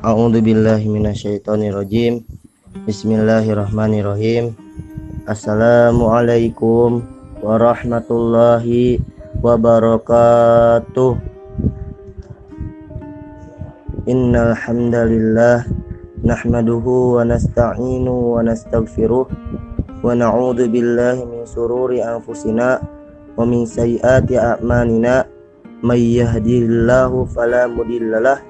A'udzu billahi minasyaitonir rajim. Bismillahirrahmanirrahim. Assalamualaikum warahmatullahi wabarakatuh. Innal hamdalillah nahmaduhu wa nasta'inu wa nastaghfiruh wa na'udzu billahi min sururi anfusina wa min sayyiati a'malina may yahdihillahu fala mudhillalah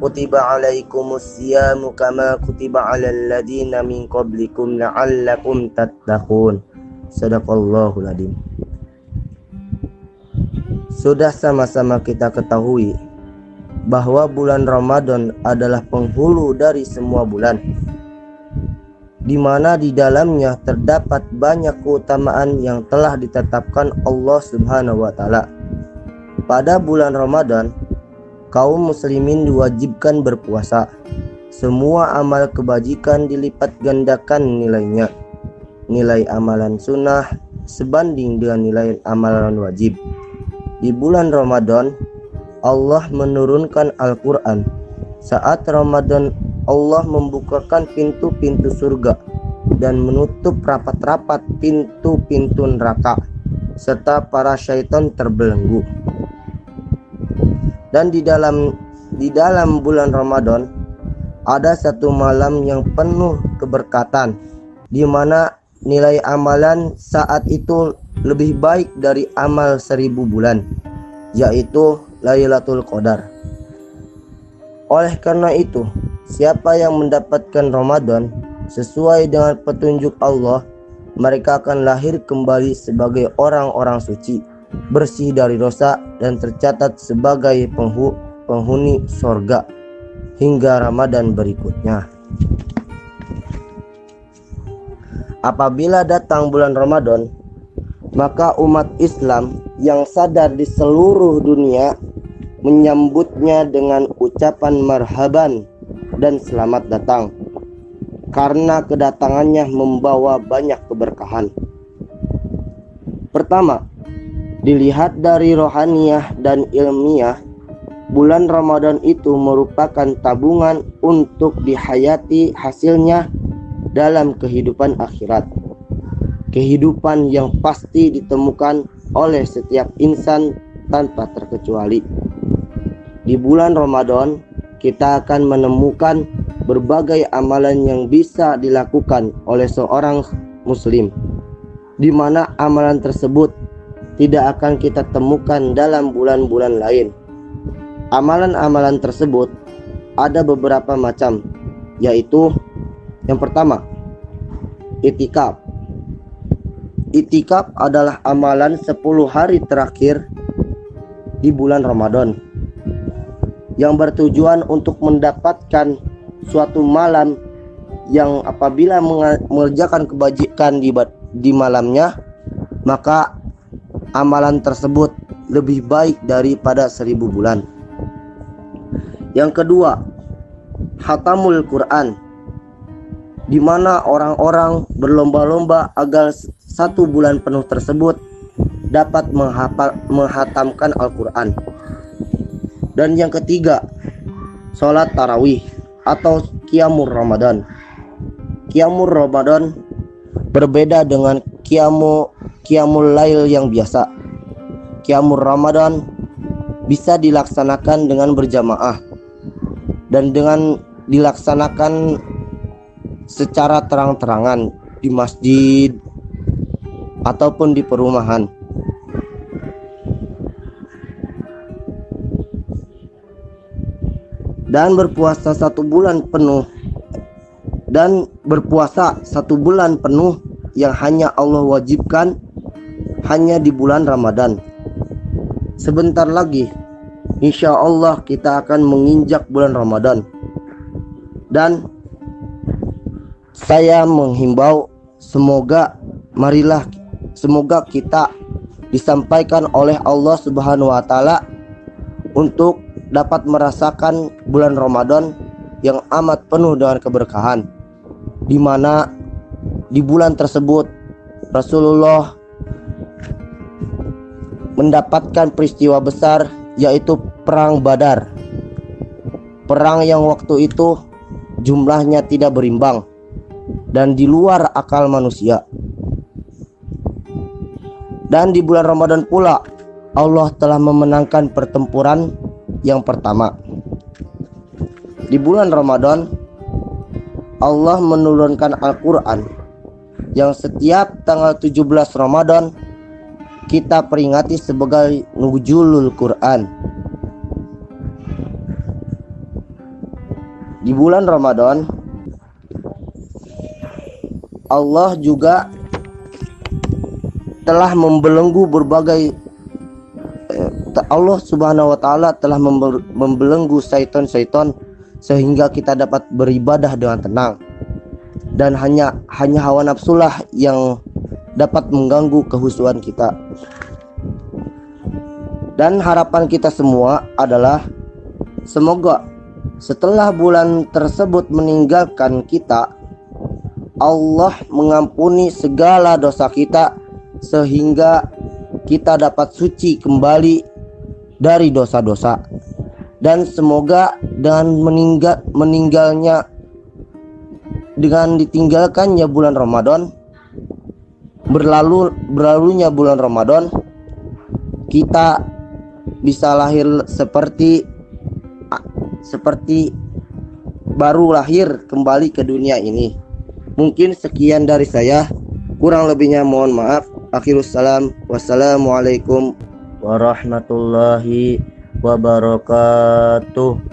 kutiba alaikumus siyamu kama kutiba alal min qablikum la'allakum tattaqun sadaqallahul adim sudah sama-sama kita ketahui bahwa bulan Ramadan adalah penghulu dari semua bulan di mana di dalamnya terdapat banyak keutamaan yang telah ditetapkan Allah Subhanahu wa taala. Pada bulan Ramadan, kaum muslimin diwajibkan berpuasa. Semua amal kebajikan dilipat gandakan nilainya. Nilai amalan sunnah sebanding dengan nilai amalan wajib. Di bulan Ramadan, Allah menurunkan Al-Quran. Saat Ramadan, Allah membukakan pintu-pintu surga dan menutup rapat-rapat pintu-pintu neraka serta para syaitan terbelenggu dan di dalam di dalam bulan Ramadan ada satu malam yang penuh keberkatan di mana nilai amalan saat itu lebih baik dari amal seribu bulan yaitu Lailatul Qadar. Oleh karena itu siapa yang mendapatkan Ramadan sesuai dengan petunjuk Allah mereka akan lahir kembali sebagai orang-orang suci bersih dari dosa dan tercatat sebagai penghu penghuni sorga hingga Ramadan berikutnya. Apabila datang bulan Ramadan, maka umat Islam yang sadar di seluruh dunia menyambutnya dengan ucapan marhaban dan selamat datang karena kedatangannya membawa banyak keberkahan. Pertama, Dilihat dari rohaniah dan ilmiah, bulan Ramadan itu merupakan tabungan untuk dihayati hasilnya dalam kehidupan akhirat. Kehidupan yang pasti ditemukan oleh setiap insan tanpa terkecuali. Di bulan Ramadan, kita akan menemukan berbagai amalan yang bisa dilakukan oleh seorang muslim di mana amalan tersebut tidak akan kita temukan dalam bulan-bulan lain. Amalan-amalan tersebut ada beberapa macam, yaitu yang pertama, itikaf. Itikaf adalah amalan 10 hari terakhir di bulan Ramadan yang bertujuan untuk mendapatkan suatu malam yang apabila mengerjakan kebajikan di, di malamnya maka amalan tersebut lebih baik daripada seribu bulan. Yang kedua, hatamul Quran, di mana orang-orang berlomba-lomba agar satu bulan penuh tersebut dapat menghafal, menghatamkan Al-Quran. Dan yang ketiga, sholat tarawih atau kiamur Ramadan. Kiamur Ramadan berbeda dengan kiamu Qiyamul Lail yang biasa. Qiyamul Ramadan bisa dilaksanakan dengan berjamaah dan dengan dilaksanakan secara terang-terangan di masjid ataupun di perumahan. Dan berpuasa satu bulan penuh dan berpuasa satu bulan penuh yang hanya Allah wajibkan hanya di bulan Ramadan. Sebentar lagi, insya Allah kita akan menginjak bulan Ramadan. Dan saya menghimbau semoga marilah semoga kita disampaikan oleh Allah Subhanahu wa taala untuk dapat merasakan bulan Ramadan yang amat penuh dengan keberkahan di mana di bulan tersebut Rasulullah mendapatkan peristiwa besar yaitu perang Badar. Perang yang waktu itu jumlahnya tidak berimbang dan di luar akal manusia. Dan di bulan Ramadan pula Allah telah memenangkan pertempuran yang pertama. Di bulan Ramadan Allah menurunkan Al-Qur'an yang setiap tanggal 17 Ramadan kita peringati sebagai nuzulul Quran. Di bulan Ramadan Allah juga telah membelenggu berbagai eh, Allah Subhanahu wa taala telah membelenggu syaitan-syaitan sehingga kita dapat beribadah dengan tenang dan hanya hanya hawa nafsulah yang dapat mengganggu kehusuan kita. Dan harapan kita semua adalah semoga setelah bulan tersebut meninggalkan kita Allah mengampuni segala dosa kita sehingga kita dapat suci kembali dari dosa-dosa dan semoga dengan meninggal meninggalnya dengan ditinggalkannya bulan Ramadan berlalu berlalunya bulan Ramadan kita bisa lahir seperti seperti baru lahir kembali ke dunia ini. Mungkin sekian dari saya. Kurang lebihnya mohon maaf. Akhirus salam. Wassalamualaikum warahmatullahi wabarakatuh.